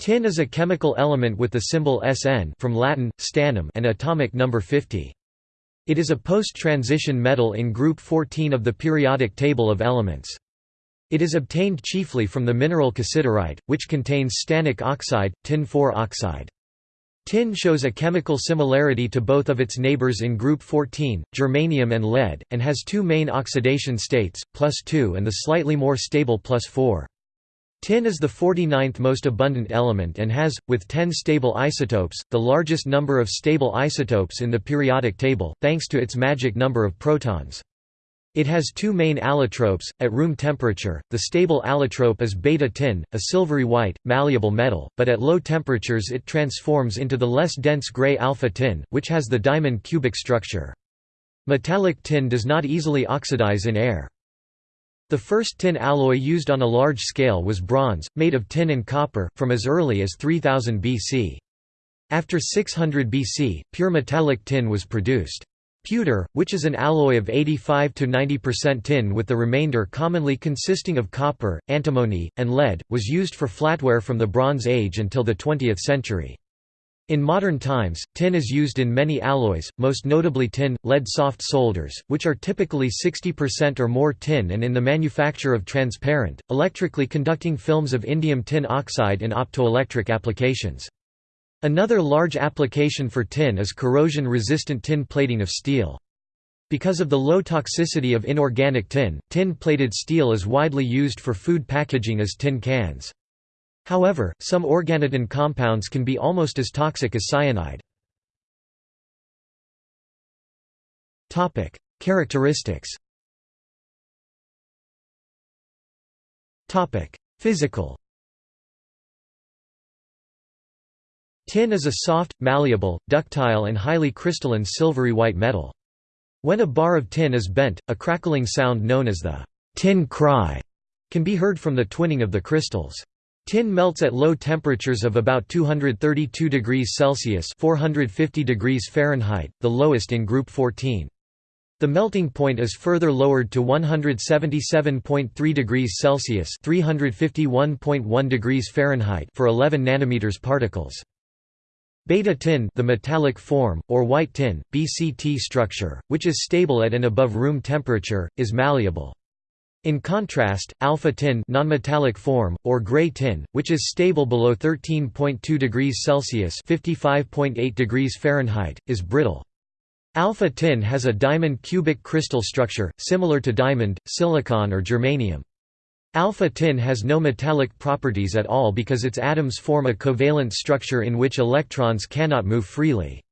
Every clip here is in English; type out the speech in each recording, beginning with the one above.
Tin is a chemical element with the symbol Sn from Latin, stannum and atomic number 50. It is a post-transition metal in group 14 of the periodic table of elements. It is obtained chiefly from the mineral cassiterite, which contains stannic oxide, tin 4 oxide. Tin shows a chemical similarity to both of its neighbors in group 14, germanium and lead, and has two main oxidation states, plus 2 and the slightly more stable plus 4. Tin is the 49th most abundant element and has, with 10 stable isotopes, the largest number of stable isotopes in the periodic table, thanks to its magic number of protons. It has two main allotropes, at room temperature, the stable allotrope is beta tin, a silvery white, malleable metal, but at low temperatures it transforms into the less dense gray alpha tin, which has the diamond cubic structure. Metallic tin does not easily oxidize in air. The first tin alloy used on a large scale was bronze, made of tin and copper, from as early as 3000 BC. After 600 BC, pure metallic tin was produced. Pewter, which is an alloy of 85–90% tin with the remainder commonly consisting of copper, antimony, and lead, was used for flatware from the Bronze Age until the 20th century. In modern times, tin is used in many alloys, most notably tin, lead soft solders, which are typically 60% or more tin and in the manufacture of transparent, electrically conducting films of indium tin oxide in optoelectric applications. Another large application for tin is corrosion-resistant tin plating of steel. Because of the low toxicity of inorganic tin, tin-plated steel is widely used for food packaging as tin cans. However, some organotin compounds can be almost as toxic as cyanide. Topic: Characteristics Topic: Physical Tin is a soft, malleable, ductile and highly crystalline silvery white metal. When a bar of tin is bent, a crackling sound known as the tin cry can be heard from the twinning of the crystals. Tin melts at low temperatures of about 232 degrees Celsius 450 degrees Fahrenheit, the lowest in group 14. The melting point is further lowered to 177.3 degrees Celsius 351.1 degrees Fahrenheit for 11 nanometers particles. Beta tin the metallic form, or white tin, BCT structure, which is stable at and above room temperature, is malleable. In contrast, alpha tin nonmetallic form, or gray tin, which is stable below 13.2 degrees Celsius (55.8 degrees Fahrenheit), is brittle. Alpha tin has a diamond cubic crystal structure, similar to diamond, silicon or germanium. Alpha tin has no metallic properties at all because its atoms form a covalent structure in which electrons cannot move freely.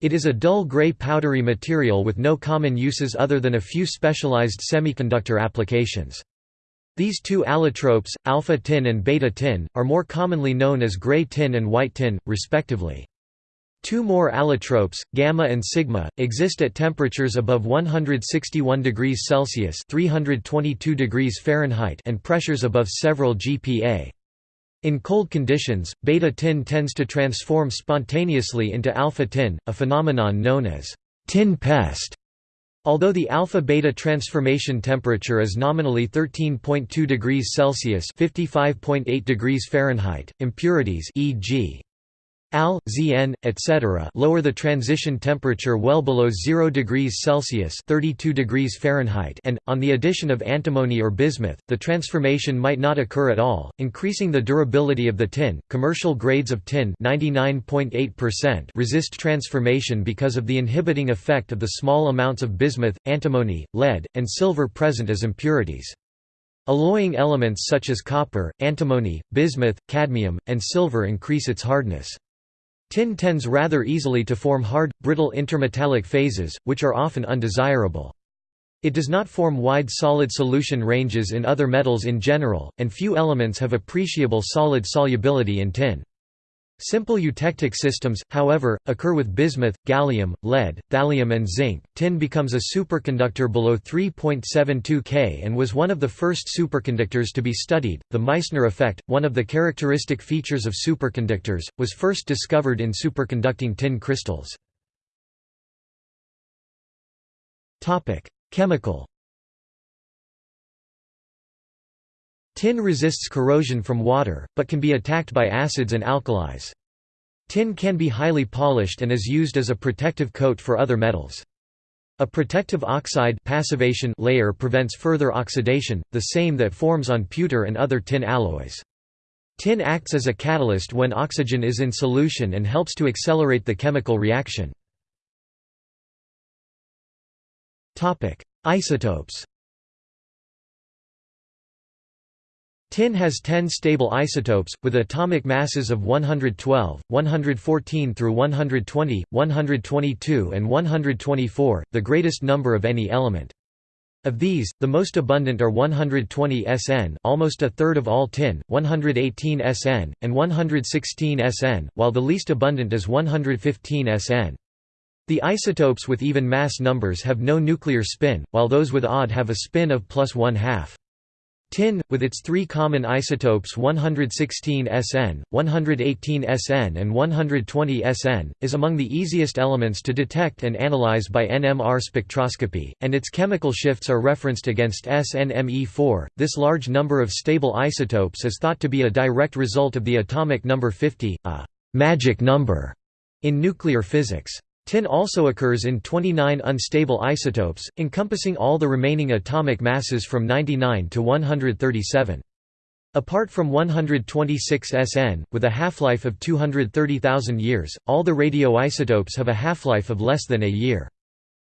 It is a dull gray powdery material with no common uses other than a few specialized semiconductor applications. These two allotropes, alpha tin and beta tin, are more commonly known as gray tin and white tin, respectively. Two more allotropes, gamma and sigma, exist at temperatures above 161 degrees Celsius (322 degrees Fahrenheit) and pressures above several GPa. In cold conditions, beta tin tends to transform spontaneously into alpha tin, a phenomenon known as tin pest. Although the alpha-beta transformation temperature is nominally 13.2 degrees Celsius (55.8 degrees Fahrenheit), impurities e.g. Al, Zn, etc. lower the transition temperature well below 0 degrees Celsius 32 degrees Fahrenheit and, on the addition of antimony or bismuth, the transformation might not occur at all, increasing the durability of the tin. Commercial grades of tin 99.8% resist transformation because of the inhibiting effect of the small amounts of bismuth, antimony, lead, and silver present as impurities. Alloying elements such as copper, antimony, bismuth, cadmium, and silver increase its hardness. Tin tends rather easily to form hard, brittle intermetallic phases, which are often undesirable. It does not form wide solid solution ranges in other metals in general, and few elements have appreciable solid solubility in tin. Simple eutectic systems, however, occur with bismuth, gallium, lead, thallium and zinc. Tin becomes a superconductor below 3.72 K and was one of the first superconductors to be studied. The Meissner effect, one of the characteristic features of superconductors, was first discovered in superconducting tin crystals. Topic: Chemical Tin resists corrosion from water, but can be attacked by acids and alkalis. Tin can be highly polished and is used as a protective coat for other metals. A protective oxide passivation layer prevents further oxidation, the same that forms on pewter and other tin alloys. Tin acts as a catalyst when oxygen is in solution and helps to accelerate the chemical reaction. Isotopes Tin has 10 stable isotopes, with atomic masses of 112, 114 through 120, 122 and 124, the greatest number of any element. Of these, the most abundant are 120 Sn almost a third of all tin, 118 Sn, and 116 Sn, while the least abundant is 115 Sn. The isotopes with even mass numbers have no nuclear spin, while those with odd have a spin of plus one half. Tin, with its three common isotopes 116 Sn, 118 Sn and 120 Sn, is among the easiest elements to detect and analyze by NMR spectroscopy, and its chemical shifts are referenced against SNME4. This large number of stable isotopes is thought to be a direct result of the atomic number 50, a magic number in nuclear physics. Tin also occurs in 29 unstable isotopes, encompassing all the remaining atomic masses from 99 to 137. Apart from 126 SN, with a half-life of 230,000 years, all the radioisotopes have a half-life of less than a year.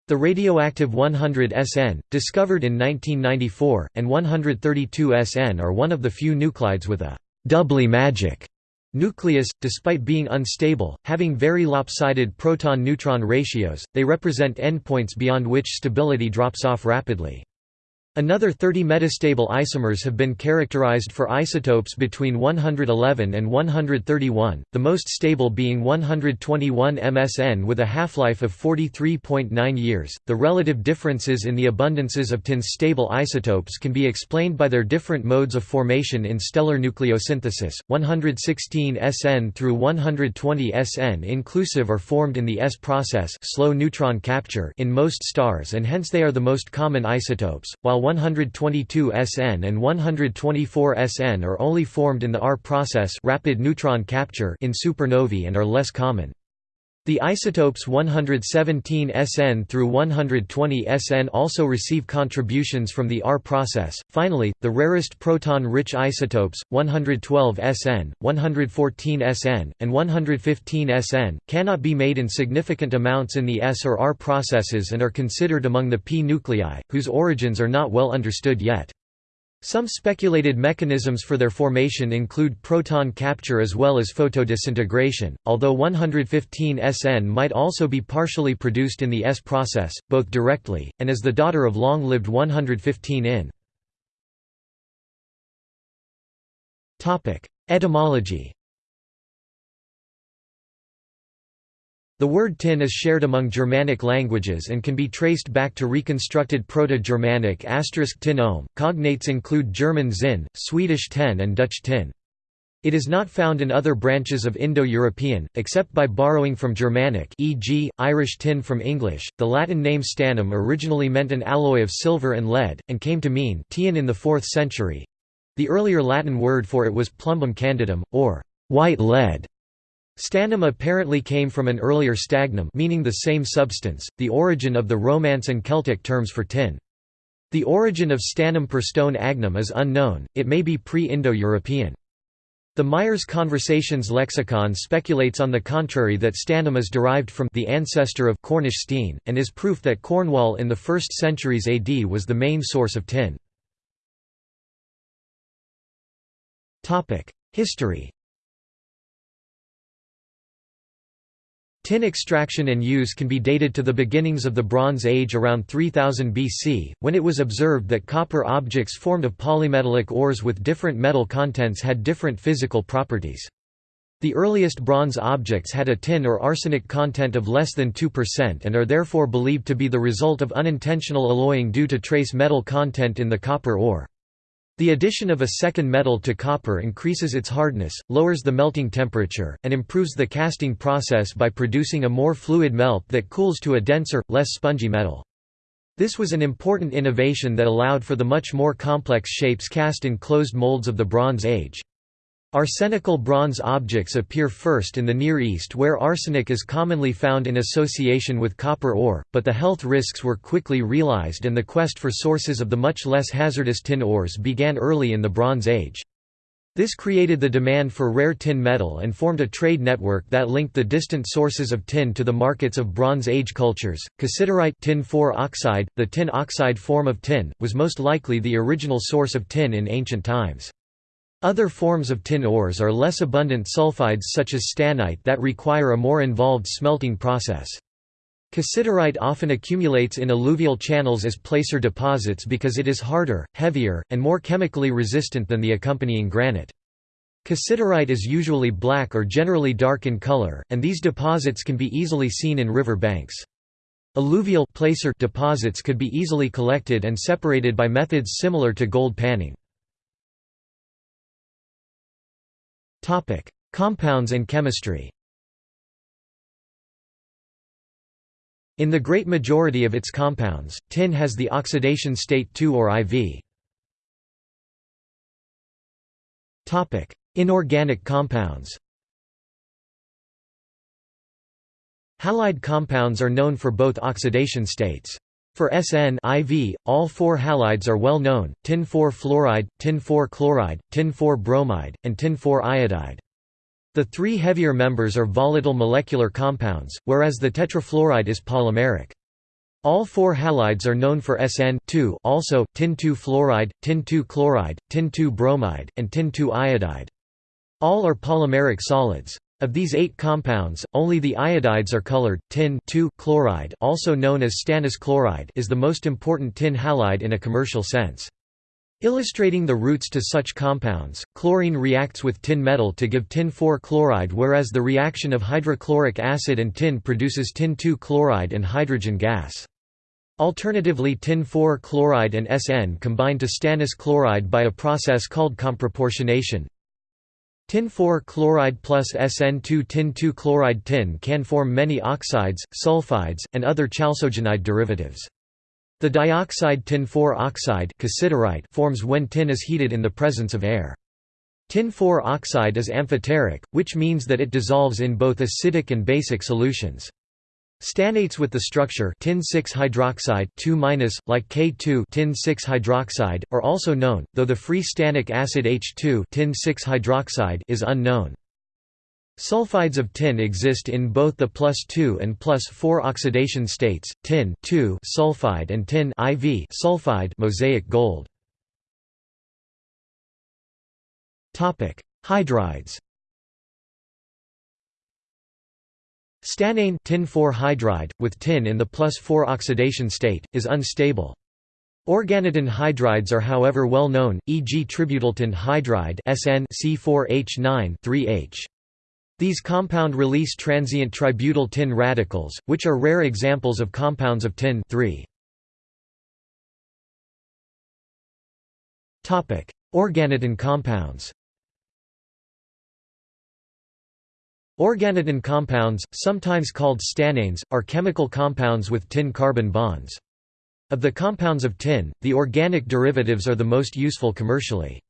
The radioactive 100 SN, discovered in 1994, and 132 SN are one of the few nuclides with a doubly magic Nucleus, despite being unstable, having very lopsided proton-neutron ratios, they represent endpoints beyond which stability drops off rapidly. Another 30 metastable isomers have been characterized for isotopes between 111 and 131, the most stable being 121 MSN with a half-life of 43.9 years. The relative differences in the abundances of tin's stable isotopes can be explained by their different modes of formation in stellar nucleosynthesis. 116 SN through 120 SN inclusive are formed in the S process, slow neutron capture, in most stars and hence they are the most common isotopes, while 122 SN and 124 SN are only formed in the R process rapid neutron capture in supernovae and are less common. The isotopes 117 SN through 120 SN also receive contributions from the R process. Finally, the rarest proton-rich isotopes, 112 SN, 114 SN, and 115 SN, cannot be made in significant amounts in the S or R processes and are considered among the p nuclei, whose origins are not well understood yet. Some speculated mechanisms for their formation include proton capture as well as photodisintegration, although 115 SN might also be partially produced in the S process, both directly, and as the daughter of long-lived 115 in. Etymology The word tin is shared among Germanic languages and can be traced back to reconstructed Proto-Germanic tin ohm. Cognates include German Zinn, Swedish ten and Dutch tin. It is not found in other branches of Indo-European, except by borrowing from Germanic e.g., Irish tin from English. The Latin name stannum originally meant an alloy of silver and lead, and came to mean tin in the 4th century. The earlier Latin word for it was plumbum candidum, or white lead. Stannum apparently came from an earlier stagnum meaning the same substance, the origin of the Romance and Celtic terms for tin. The origin of stannum per stagnum is unknown, it may be pre-Indo-European. The Meyers Konversations-Lexikon speculates on the contrary that stannum is derived from the ancestor of Cornish steen, and is proof that Cornwall in the 1st centuries AD was the main source of tin. History Tin extraction and use can be dated to the beginnings of the Bronze Age around 3000 BC, when it was observed that copper objects formed of polymetallic ores with different metal contents had different physical properties. The earliest bronze objects had a tin or arsenic content of less than 2% and are therefore believed to be the result of unintentional alloying due to trace metal content in the copper ore. The addition of a second metal to copper increases its hardness, lowers the melting temperature, and improves the casting process by producing a more fluid melt that cools to a denser, less spongy metal. This was an important innovation that allowed for the much more complex shapes cast in closed molds of the Bronze Age. Arsenical bronze objects appear first in the Near East where arsenic is commonly found in association with copper ore, but the health risks were quickly realized and the quest for sources of the much less hazardous tin ores began early in the Bronze Age. This created the demand for rare tin metal and formed a trade network that linked the distant sources of tin to the markets of Bronze Age cultures. Cassiterite tin 4 oxide, the tin oxide form of tin, was most likely the original source of tin in ancient times. Other forms of tin ores are less abundant sulfides such as stannite that require a more involved smelting process. Cassiterite often accumulates in alluvial channels as placer deposits because it is harder, heavier, and more chemically resistant than the accompanying granite. Cassiterite is usually black or generally dark in color, and these deposits can be easily seen in river banks. Alluvial placer deposits could be easily collected and separated by methods similar to gold panning. Topic: Compounds and chemistry. In the great majority of its compounds, tin has the oxidation state 2 or IV. Topic: Inorganic compounds. Halide compounds are known for both oxidation states. For SN IV, all four halides are well known, tin-4 fluoride, tin-4 chloride, tin-4 bromide, and tin-4 iodide. The three heavier members are volatile molecular compounds, whereas the tetrafluoride is polymeric. All four halides are known for SN also, tin-2 fluoride, tin-2 chloride, tin-2 bromide, and tin-2 iodide. All are polymeric solids. Of these eight compounds, only the iodides are colored. Tin chloride, also known as stannous chloride, is the most important tin halide in a commercial sense. Illustrating the routes to such compounds, chlorine reacts with tin metal to give tin-4 chloride whereas the reaction of hydrochloric acid and tin produces tin-2 chloride and hydrogen gas. Alternatively tin-4 chloride and SN combine to stannous chloride by a process called comproportionation, Tin-4 chloride plus SN2 tin-2 chloride tin can form many oxides, sulfides, and other chalcogenide derivatives. The dioxide tin-4 oxide forms when tin is heated in the presence of air. Tin-4 oxide is amphoteric, which means that it dissolves in both acidic and basic solutions. Stannates with the structure tin-6 hydroxide 2 like K2 tin-6 hydroxide, are also known, though the free stannic acid H2 tin-6 hydroxide is unknown. Sulfides of tin exist in both the plus 2 and plus 4 oxidation states, tin sulfide and tin IV sulfide mosaic gold. Hydrides Stannane tin hydride, with tin in the plus 4 oxidation state, is unstable. Organotin hydrides are however well known, e.g. tributyltin hydride SN C4H9 3H. These compound release transient tributyl tin radicals, which are rare examples of compounds of tin 3. Organotin compounds Organotin compounds, sometimes called stannanes, are chemical compounds with tin-carbon bonds. Of the compounds of tin, the organic derivatives are the most useful commercially.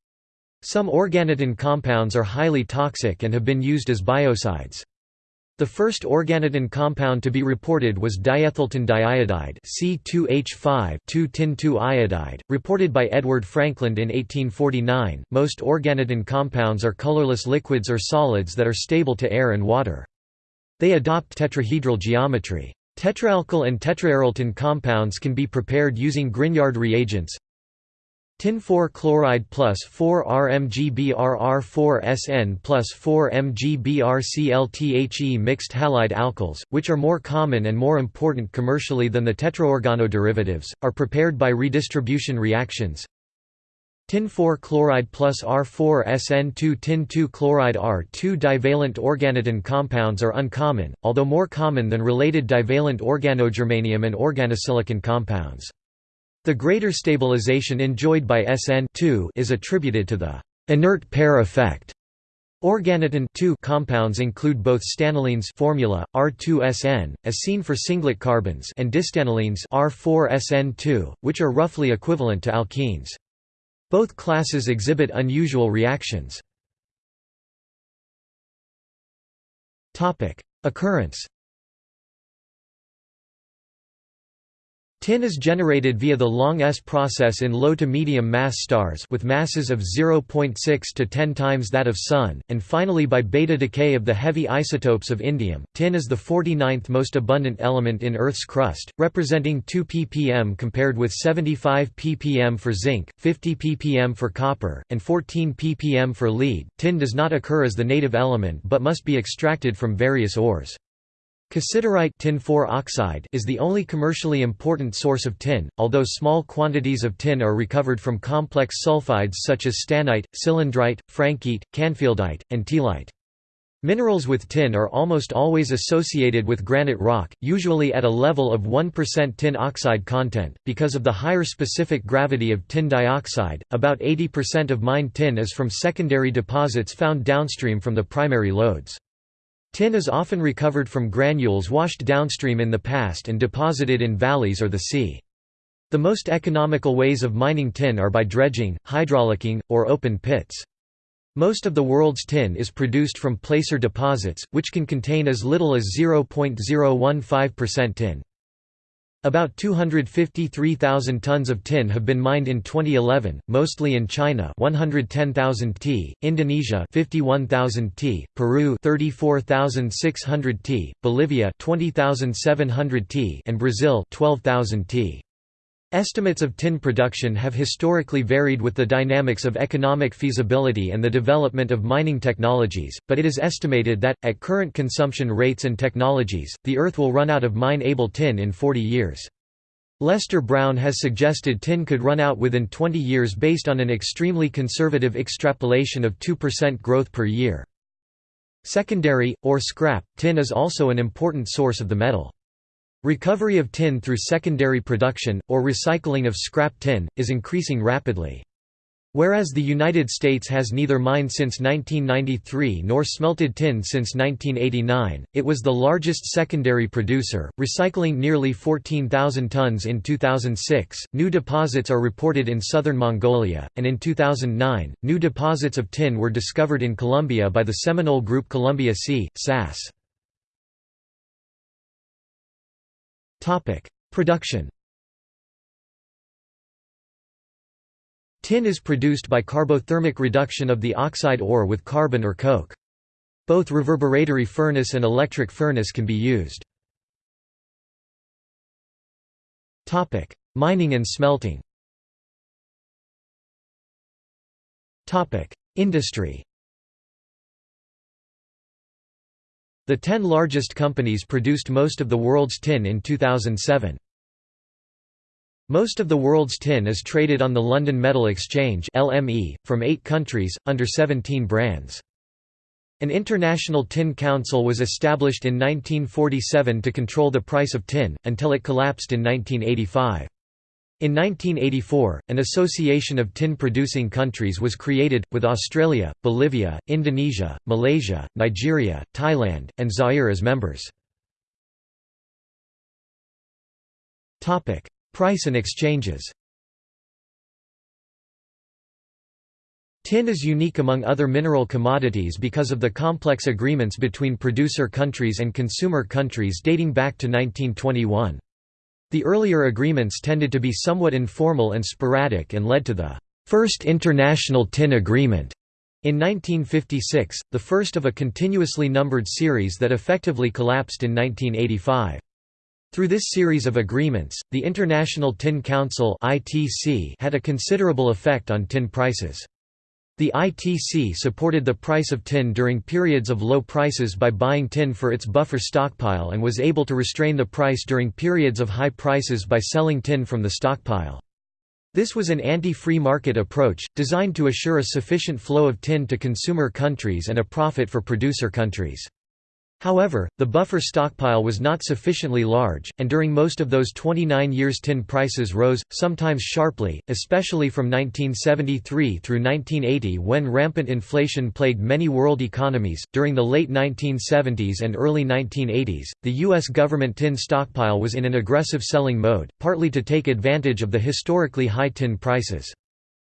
Some organotin compounds are highly toxic and have been used as biocides. The first organotin compound to be reported was diethyltin diiodide C2H5 iodide, reported by Edward Frankland in 1849. Most organotin compounds are colorless liquids or solids that are stable to air and water. They adopt tetrahedral geometry. Tetraalkyl and tetraaryltin compounds can be prepared using Grignard reagents, Tin-4 chloride plus 4 RmGbRr4SN plus 4 MgBrClThe mixed halide alkyls, which are more common and more important commercially than the tetraorgano derivatives, are prepared by redistribution reactions. Tin-4 chloride plus R4SN2 Tin-2 chloride R2 divalent organotin compounds are uncommon, although more common than related divalent organogermanium and organosilicon compounds. The greater stabilization enjoyed by SN is attributed to the inert pair effect. Organotin compounds include both stannylenes formula R2SN as seen for singlet carbenes and distannylenes R4SN2 which are roughly equivalent to alkenes. Both classes exhibit unusual reactions. Topic: Occurrence Tin is generated via the long S process in low to medium mass stars with masses of 0.6 to 10 times that of Sun, and finally by beta decay of the heavy isotopes of indium. Tin is the 49th most abundant element in Earth's crust, representing 2 ppm compared with 75 ppm for zinc, 50 ppm for copper, and 14 ppm for lead. Tin does not occur as the native element but must be extracted from various ores. Cassiterite tin oxide is the only commercially important source of tin, although small quantities of tin are recovered from complex sulfides such as stannite, cylindrite, franckeite, canfieldite, and teallite. Minerals with tin are almost always associated with granite rock, usually at a level of 1% tin oxide content. Because of the higher specific gravity of tin dioxide, about 80% of mined tin is from secondary deposits found downstream from the primary lodes. Tin is often recovered from granules washed downstream in the past and deposited in valleys or the sea. The most economical ways of mining tin are by dredging, hydraulicking, or open pits. Most of the world's tin is produced from placer deposits, which can contain as little as 0.015% tin. About 253,000 tons of tin have been mined in 2011, mostly in China 110,000 t, Indonesia 51,000 t, Peru 34,600 t, Bolivia 20,700 t and Brazil 12,000 t. Estimates of tin production have historically varied with the dynamics of economic feasibility and the development of mining technologies, but it is estimated that, at current consumption rates and technologies, the Earth will run out of mine-able tin in 40 years. Lester Brown has suggested tin could run out within 20 years based on an extremely conservative extrapolation of 2% growth per year. Secondary, or scrap, tin is also an important source of the metal. Recovery of tin through secondary production, or recycling of scrap tin, is increasing rapidly. Whereas the United States has neither mined since 1993 nor smelted tin since 1989, it was the largest secondary producer, recycling nearly 14,000 tons in 2006. New deposits are reported in southern Mongolia, and in 2009, new deposits of tin were discovered in Colombia by the Seminole Group Colombia C. SAS. Production Tin is produced by carbothermic reduction of the oxide ore with carbon or coke. Both reverberatory furnace and electric furnace can be used. Mining and smelting Industry The ten largest companies produced most of the world's tin in 2007. Most of the world's tin is traded on the London Metal Exchange LME, from eight countries, under 17 brands. An International Tin Council was established in 1947 to control the price of tin, until it collapsed in 1985. In 1984, an association of tin-producing countries was created, with Australia, Bolivia, Indonesia, Malaysia, Nigeria, Thailand, and Zaire as members. Price and exchanges Tin is unique among other mineral commodities because of the complex agreements between producer countries and consumer countries dating back to 1921. The earlier agreements tended to be somewhat informal and sporadic and led to the First International Tin Agreement in 1956, the first of a continuously numbered series that effectively collapsed in 1985. Through this series of agreements, the International Tin Council had a considerable effect on tin prices. The ITC supported the price of tin during periods of low prices by buying tin for its buffer stockpile and was able to restrain the price during periods of high prices by selling tin from the stockpile. This was an anti-free market approach, designed to assure a sufficient flow of tin to consumer countries and a profit for producer countries. However, the buffer stockpile was not sufficiently large, and during most of those 29 years tin prices rose, sometimes sharply, especially from 1973 through 1980 when rampant inflation plagued many world economies. During the late 1970s and early 1980s, the U.S. government tin stockpile was in an aggressive selling mode, partly to take advantage of the historically high tin prices.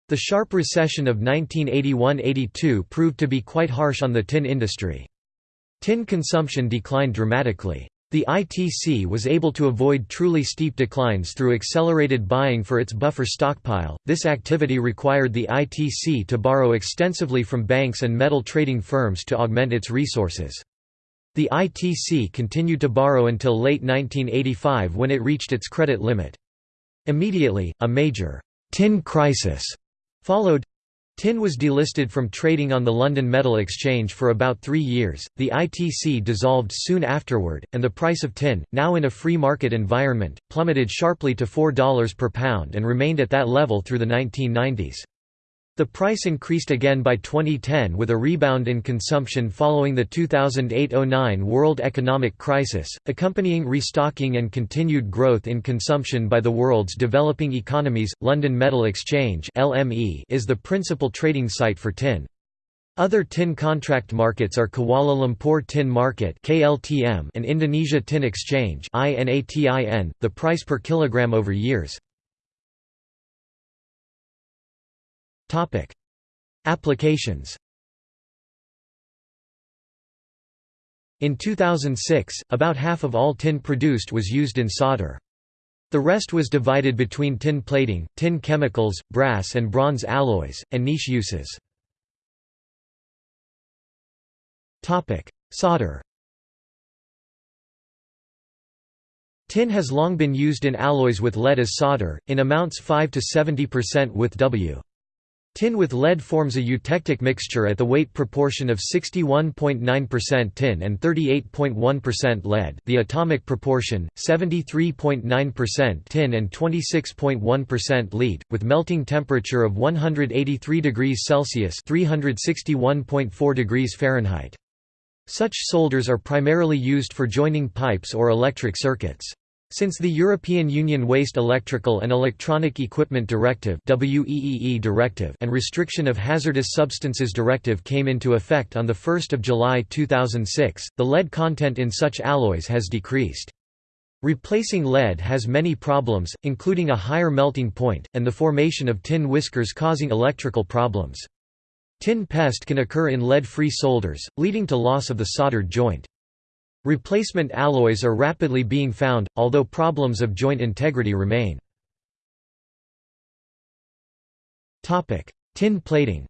The sharp recession of 1981–82 proved to be quite harsh on the tin industry. Tin consumption declined dramatically. The ITC was able to avoid truly steep declines through accelerated buying for its buffer stockpile. This activity required the ITC to borrow extensively from banks and metal trading firms to augment its resources. The ITC continued to borrow until late 1985 when it reached its credit limit. Immediately, a major tin crisis followed. Tin was delisted from trading on the London Metal Exchange for about three years, the ITC dissolved soon afterward, and the price of tin, now in a free market environment, plummeted sharply to $4 per pound and remained at that level through the 1990s. The price increased again by 2010 with a rebound in consumption following the 2008–09 world economic crisis, accompanying restocking and continued growth in consumption by the world's developing economies. London Metal Exchange (LME) is the principal trading site for tin. Other tin contract markets are Kuala Lumpur Tin Market (KLTM) and Indonesia Tin Exchange (INATIN). The price per kilogram over years Topic: Applications. In 2006, about half of all tin produced was used in solder. The rest was divided between tin plating, tin chemicals, brass and bronze alloys, and niche uses. Solder Tin has long been used in alloys with lead as solder, in amounts 5 to 70% with W. Tin with lead forms a eutectic mixture at the weight proportion of 61.9% tin and 38.1% lead the atomic proportion, 73.9% tin and 26.1% lead, with melting temperature of 183 degrees Celsius 361.4 degrees Fahrenheit. Such solders are primarily used for joining pipes or electric circuits. Since the European Union Waste Electrical and Electronic Equipment Directive directive and Restriction of Hazardous Substances Directive came into effect on 1 July 2006, the lead content in such alloys has decreased. Replacing lead has many problems, including a higher melting point, and the formation of tin whiskers causing electrical problems. Tin pest can occur in lead-free solders, leading to loss of the soldered joint. Replacement alloys are rapidly being found, although problems of joint integrity remain. Tin plating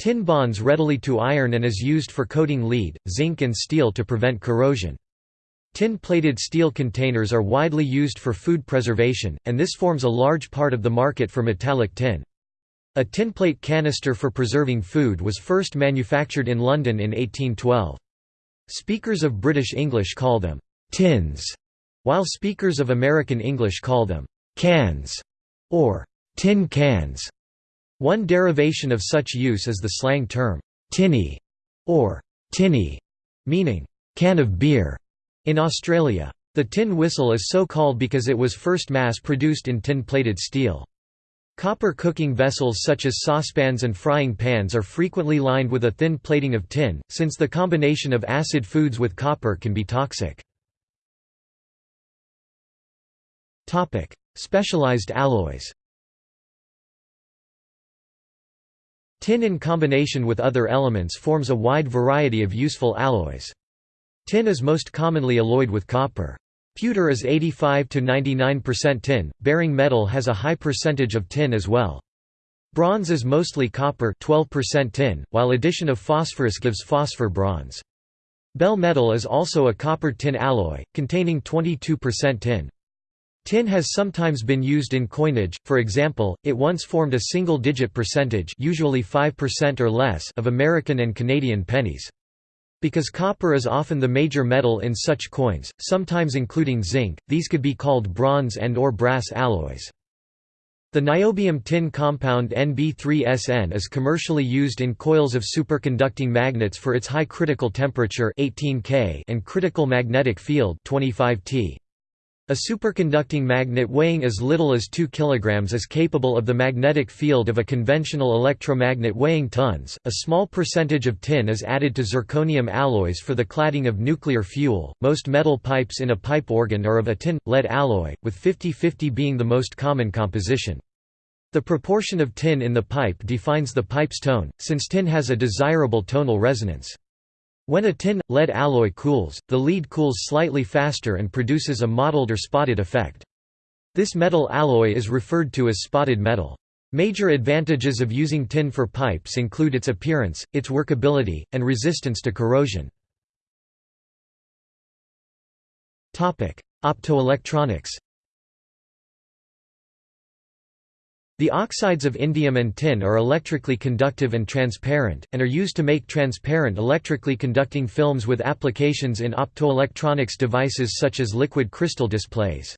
Tin bonds readily to iron and is used for coating lead, zinc and steel to prevent corrosion. Tin-plated steel containers are widely used for food preservation, and this forms a large part of the market for metallic tin. A tinplate canister for preserving food was first manufactured in London in 1812. Speakers of British English call them «tins», while speakers of American English call them «cans» or «tin cans». One derivation of such use is the slang term «tinny» or «tinny», meaning «can of beer» in Australia. The tin whistle is so called because it was first mass-produced in tin-plated steel. Copper cooking vessels such as saucepans and frying pans are frequently lined with a thin plating of tin, since the combination of acid foods with copper can be toxic. Specialized alloys Tin in combination with other elements forms a wide variety of useful alloys. Tin is most commonly alloyed with copper. Pewter is 85 to 99% tin. Bearing metal has a high percentage of tin as well. Bronze is mostly copper 12% tin, while addition of phosphorus gives phosphor bronze. Bell metal is also a copper-tin alloy, containing 22% tin. Tin has sometimes been used in coinage, for example, it once formed a single-digit percentage usually 5% or less of American and Canadian pennies. Because copper is often the major metal in such coins, sometimes including zinc, these could be called bronze and or brass alloys. The niobium tin compound Nb3SN is commercially used in coils of superconducting magnets for its high critical temperature 18 K and critical magnetic field 25 T. A superconducting magnet weighing as little as 2 kg is capable of the magnetic field of a conventional electromagnet weighing tons. A small percentage of tin is added to zirconium alloys for the cladding of nuclear fuel. Most metal pipes in a pipe organ are of a tin lead alloy, with 50-50 being the most common composition. The proportion of tin in the pipe defines the pipe's tone, since tin has a desirable tonal resonance. When a tin-lead alloy cools, the lead cools slightly faster and produces a mottled or spotted effect. This metal alloy is referred to as spotted metal. Major advantages of using tin for pipes include its appearance, its workability, and resistance to corrosion. Optoelectronics The oxides of indium and tin are electrically conductive and transparent, and are used to make transparent electrically conducting films with applications in optoelectronics devices such as liquid crystal displays.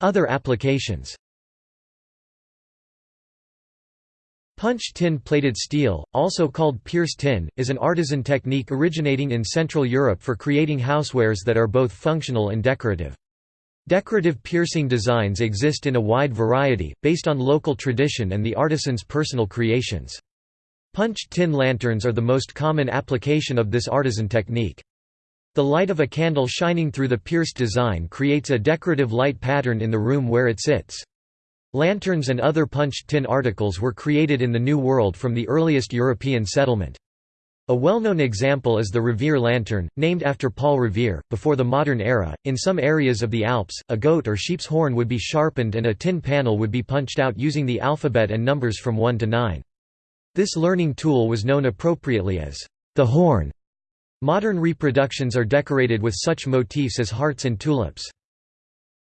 Other applications Punched tin plated steel, also called pierced tin, is an artisan technique originating in Central Europe for creating housewares that are both functional and decorative. Decorative piercing designs exist in a wide variety, based on local tradition and the artisan's personal creations. Punched tin lanterns are the most common application of this artisan technique. The light of a candle shining through the pierced design creates a decorative light pattern in the room where it sits. Lanterns and other punched tin articles were created in the New World from the earliest European settlement. A well-known example is the Revere lantern, named after Paul Revere. Before the modern era, in some areas of the Alps, a goat or sheep's horn would be sharpened and a tin panel would be punched out using the alphabet and numbers from 1 to 9. This learning tool was known appropriately as the horn. Modern reproductions are decorated with such motifs as hearts and tulips.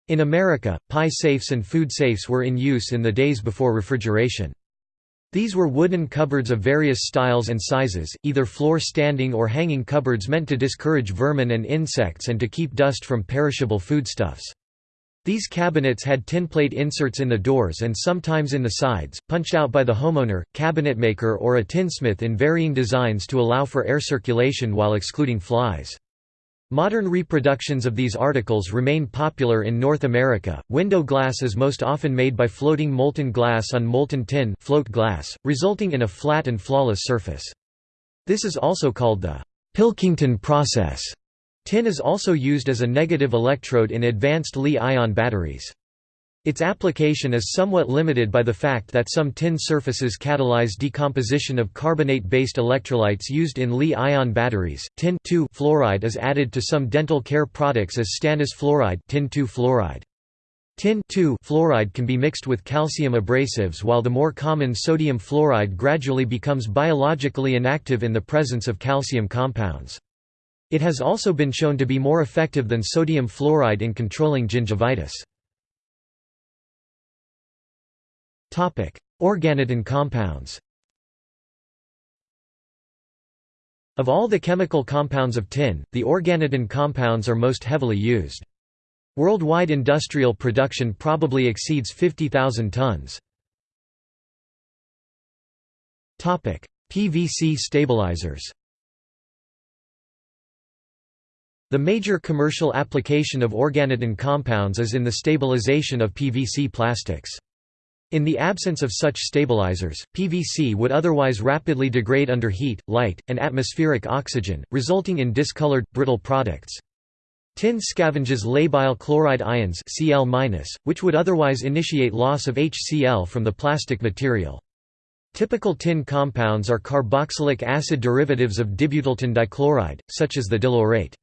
In America, pie safes and food safes were in use in the days before refrigeration. These were wooden cupboards of various styles and sizes, either floor-standing or hanging cupboards meant to discourage vermin and insects and to keep dust from perishable foodstuffs. These cabinets had tinplate inserts in the doors and sometimes in the sides, punched out by the homeowner, cabinetmaker or a tinsmith in varying designs to allow for air circulation while excluding flies. Modern reproductions of these articles remain popular in North America. Window glass is most often made by floating molten glass on molten tin float glass, resulting in a flat and flawless surface. This is also called the Pilkington process. Tin is also used as a negative electrode in advanced Li-ion batteries. Its application is somewhat limited by the fact that some tin surfaces catalyze decomposition of carbonate-based electrolytes used in Li-ion batteries. Tin fluoride is added to some dental care products as stannous fluoride, tin fluoride. Tin fluoride can be mixed with calcium abrasives while the more common sodium fluoride gradually becomes biologically inactive in the presence of calcium compounds. It has also been shown to be more effective than sodium fluoride in controlling gingivitis. Organotin compounds Of all the chemical compounds of tin, the organotin compounds are most heavily used. Worldwide industrial production probably exceeds 50,000 tons. PVC stabilizers The major commercial application of organotin compounds is in the stabilization of PVC plastics. In the absence of such stabilizers, PVC would otherwise rapidly degrade under heat, light, and atmospheric oxygen, resulting in discolored, brittle products. Tin scavenges labile chloride ions Cl-, which would otherwise initiate loss of HCl from the plastic material. Typical tin compounds are carboxylic acid derivatives of dibutyltin dichloride, such as the dilaurate.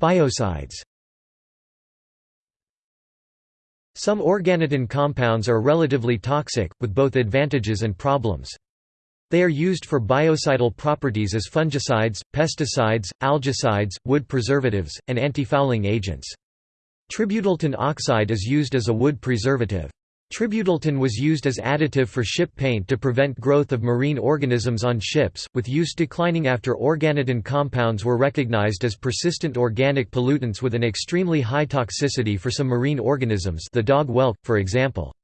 Biocides Some organotin compounds are relatively toxic, with both advantages and problems. They are used for biocidal properties as fungicides, pesticides, algicides, wood preservatives, and antifouling agents. Tributyltin oxide is used as a wood preservative. Tributyltin was used as additive for ship paint to prevent growth of marine organisms on ships, with use declining after organotin compounds were recognized as persistent organic pollutants with an extremely high toxicity for some marine organisms the dog whelk, for example.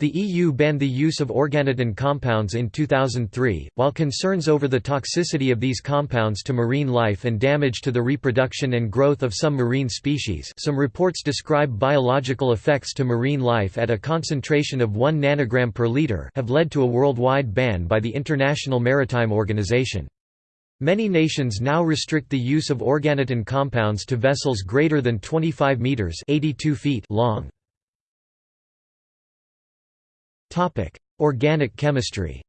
The EU banned the use of organotin compounds in 2003, while concerns over the toxicity of these compounds to marine life and damage to the reproduction and growth of some marine species some reports describe biological effects to marine life at a concentration of 1 nanogram per liter have led to a worldwide ban by the International Maritime Organization. Many nations now restrict the use of organotin compounds to vessels greater than 25 meters (82 feet) long. Organic chemistry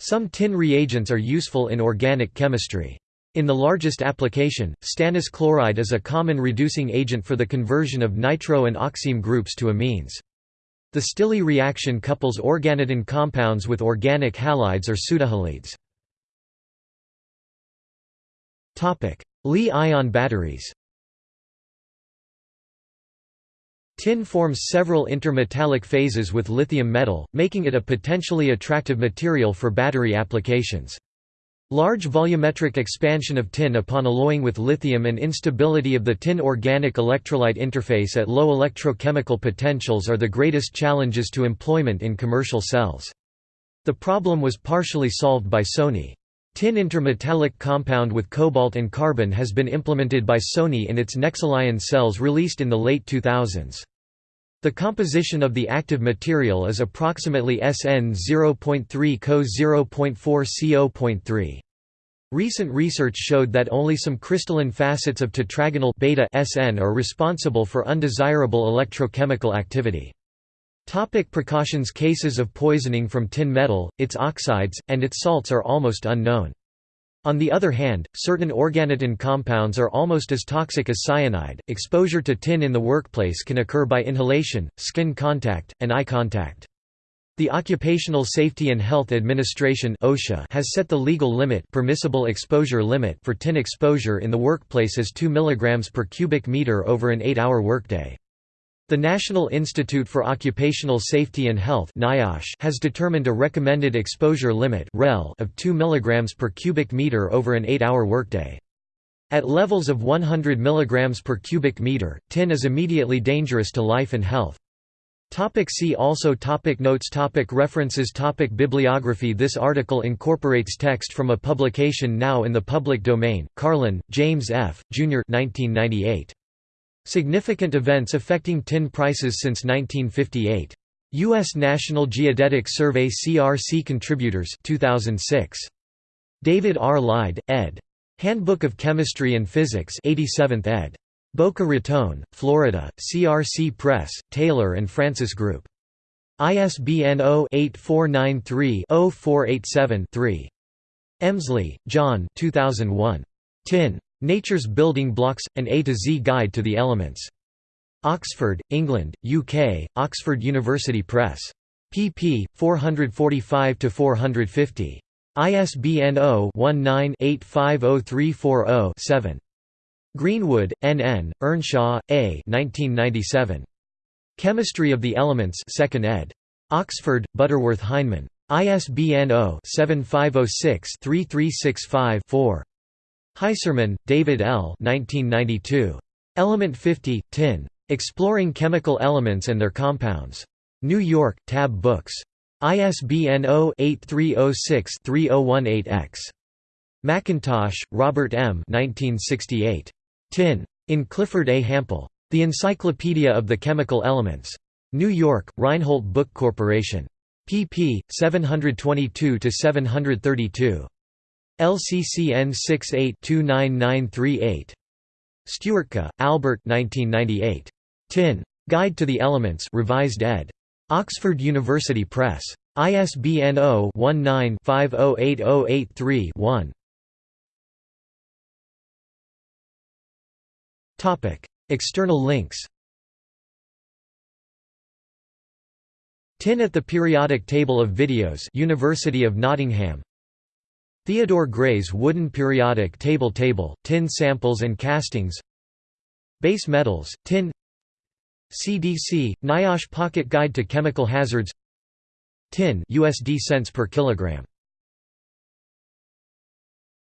Some tin reagents are useful in organic chemistry. In the largest application, stannous chloride is a common reducing agent for the conversion of nitro and oxime groups to amines. The Stille reaction couples organotin compounds with organic halides or pseudohalides. Li-ion batteries Tin forms several intermetallic phases with lithium metal, making it a potentially attractive material for battery applications. Large volumetric expansion of tin upon alloying with lithium and instability of the tin organic electrolyte interface at low electrochemical potentials are the greatest challenges to employment in commercial cells. The problem was partially solved by Sony. Tin intermetallic compound with cobalt and carbon has been implemented by Sony in its Nexelion cells released in the late 2000s. The composition of the active material is approximately SN 0.3 Co 0.4 CO.3. Recent research showed that only some crystalline facets of tetragonal beta SN are responsible for undesirable electrochemical activity. Topic precautions Cases of poisoning from tin metal, its oxides, and its salts are almost unknown. On the other hand, certain organotin compounds are almost as toxic as cyanide. Exposure to tin in the workplace can occur by inhalation, skin contact, and eye contact. The Occupational Safety and Health Administration (OSHA) has set the legal limit, permissible exposure limit for tin exposure in the workplace as 2 mg per cubic meter over an 8-hour workday. The National Institute for Occupational Safety and Health has determined a recommended exposure limit of 2 mg per cubic meter over an 8-hour workday. At levels of 100 mg per cubic meter, tin is immediately dangerous to life and health. Topic see also topic Notes topic References topic Bibliography This article incorporates text from a publication now in the public domain, Carlin, James F., Jr. 1998. Significant events affecting tin prices since 1958. U.S. National Geodetic Survey CRC Contributors 2006. David R. Lide, ed. Handbook of Chemistry and Physics 87th ed. Boca Raton, Florida, CRC Press, Taylor and Francis Group. ISBN 0-8493-0487-3. Emsley, John 2001. Tin. Nature's Building Blocks – An A to Z Guide to the Elements. Oxford, England, UK, Oxford University Press. pp. 445–450. ISBN 0-19-850340-7. Greenwood, N. N., Earnshaw, A. 1997. Chemistry of the Elements 2nd ed. Oxford, Butterworth Heinemann. ISBN 0-7506-3365-4. Heiserman, David L. 1992. Element 50, Tin. Exploring Chemical Elements and Their Compounds. New York, Tab Books. ISBN 0-8306-3018-X. McIntosh, Robert M. 1968. Tin. In Clifford A. Hampel. The Encyclopedia of the Chemical Elements. New York, Reinhold Book Corporation. pp. 722–732. LCCN 68-29938. Stwertka, Albert 1998. Tin. Guide to the Elements revised ed. Oxford University Press. ISBN 0-19-508083-1. External links Tin at the periodic table of videos University of Nottingham Theodore Gray's wooden periodic table table, tin samples and castings Base metals, tin CDC NIOSH Pocket Guide to Chemical Hazards Tin USD cents per kilogram